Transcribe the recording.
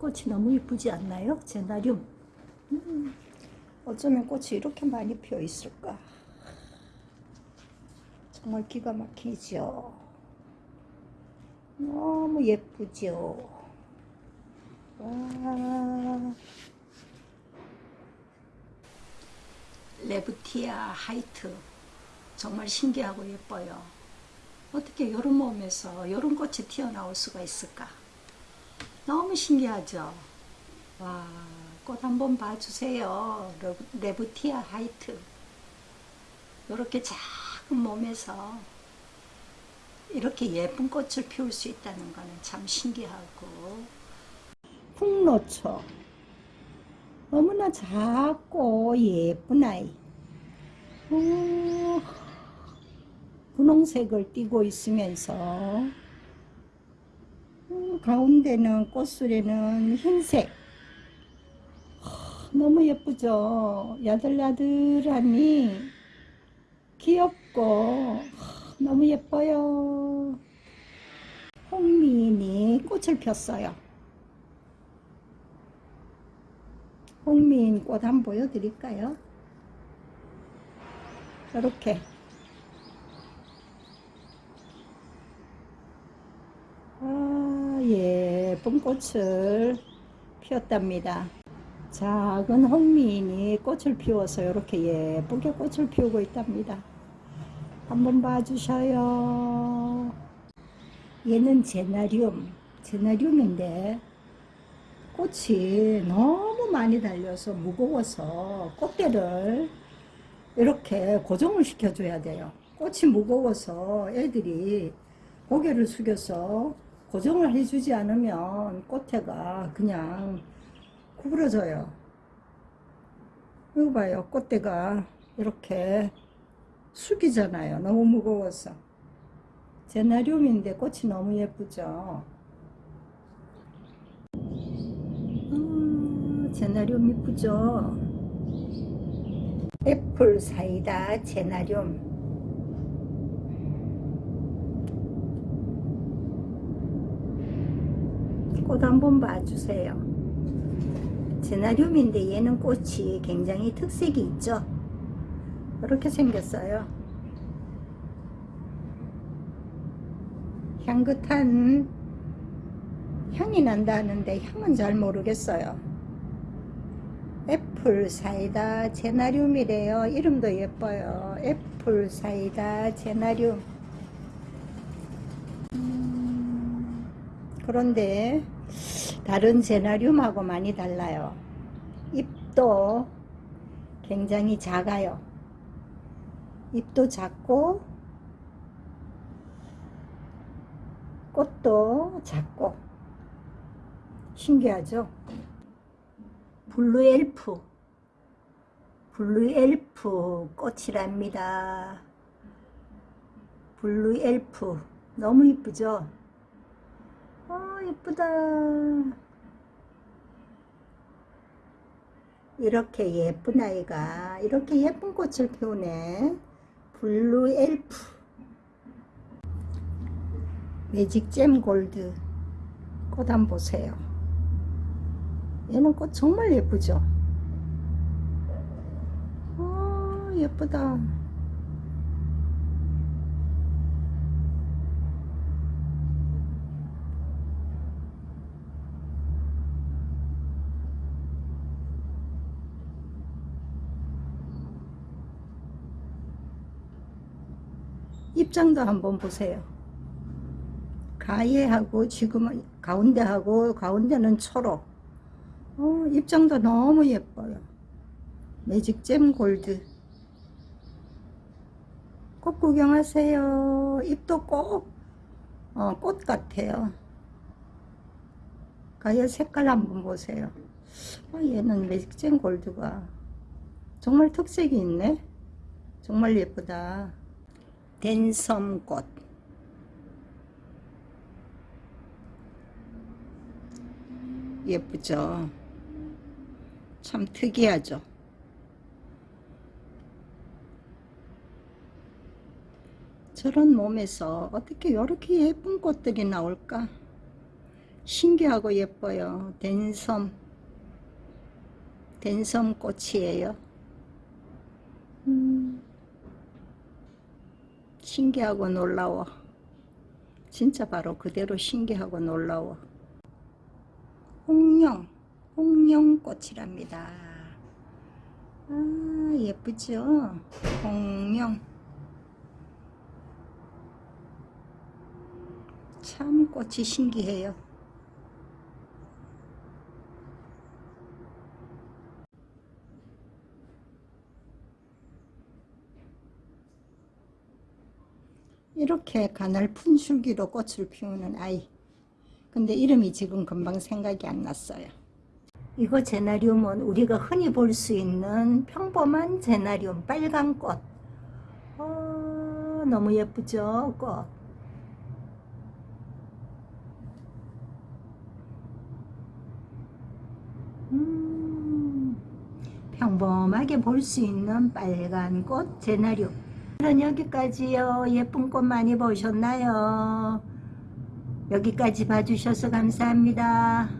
꽃이 너무 이쁘지 않나요? 제나륨. 음, 어쩌면 꽃이 이렇게 많이 피어 있을까? 정말 기가 막히죠. 너무 예쁘죠. 와. 레브티아 하이트. 정말 신기하고 예뻐요. 어떻게 이런 몸에서 이런 꽃이 튀어나올 수가 있을까? 너무 신기하죠? 와, 꽃 한번 봐주세요. 레브티아 하이트. 이렇게 작은 몸에서 이렇게 예쁜 꽃을 피울 수 있다는 거는 참 신기하고 풍노초 너무나 작고 예쁜 아이 오, 분홍색을 띠고 있으면서 음, 가운데는 꽃술에는 흰색. 너무 예쁘죠? 야들야들하니 귀엽고 너무 예뻐요. 홍미인이 꽃을 폈어요. 홍미인 꽃 한번 보여드릴까요? 이렇게 아, 예쁜 꽃을 피웠답니다. 작은 홍미인이 꽃을 피워서 이렇게 예쁘게 꽃을 피우고 있답니다. 한번 봐주셔요. 얘는 제나리움, 제나리움인데 꽃이 너무 많이 달려서 무거워서 꽃대를 이렇게 고정을 시켜줘야 돼요. 꽃이 무거워서 애들이 고개를 숙여서 고정을 해주지 않으면 꽃대가 그냥 구부러져요. 이거 봐요. 꽃대가 이렇게 숙이잖아요. 너무 무거워서. 제나리움인데 꽃이 너무 예쁘죠. 음, 제나리움 이쁘죠. 애플 사이다 제나리움 꽃 한번 봐주세요. 제나리움인데 얘는 꽃이 굉장히 특색이 있죠. 이렇게 생겼어요. 향긋한 향이 난다는데 향은 잘 모르겠어요. 애플 사이다 제나리움이래요. 이름도 예뻐요. 애플 사이다. 음, 그런데 다른 제나리움하고 많이 달라요. 잎도 굉장히 작아요. 잎도 작고 꽃도 작고 신기하죠? blue elf blue elf 꽃이랍니다. blue elf 너무 이쁘죠? 아 이쁘다. 이렇게 예쁜 아이가 이렇게 예쁜 꽃을 피우네. blue elf. 매직 잼 골드. 꽃 한번 보세요. 얘는 꽃 정말 예쁘죠? 아 예쁘다 입장도 한번 보세요. 가예하고 지금은 가운데하고 가운데는 초록. 어, 입장도 너무 예뻐요. 매직잼 골드. 꽃 구경하세요. 잎도 꼭, 어, 꽃 같아요. 가예 색깔 한번 보세요. 어, 얘는 매직잼 골드가 정말 특색이 있네. 정말 예쁘다. 댄섬꽃 예쁘죠 참 특이하죠 저런 몸에서 어떻게 이렇게 예쁜 꽃들이 나올까 신기하고 예뻐요. 댄섬. 댄섬 꽃이에요. 음, 신기하고 놀라워. 진짜 바로 그대로 신기하고 놀라워. 홍룡, 홍룡꽃이랍니다. 아, 예쁘죠? 홍룡. 참 꽃이 신기해요. 이렇게 가늘픈 줄기로 꽃을 피우는 아이. 근데 이름이 지금 금방 생각이 안 났어요. 이거 제나리움은 우리가 흔히 볼 수 있는 평범한 제나리움 빨간 꽃. 어, 너무 예쁘죠, 꽃. 음, 평범하게 볼 수 있는 빨간 꽃 제나리움. 오늘은 여기까지요. 예쁜 꽃 많이 보셨나요? 여기까지 봐주셔서 감사합니다.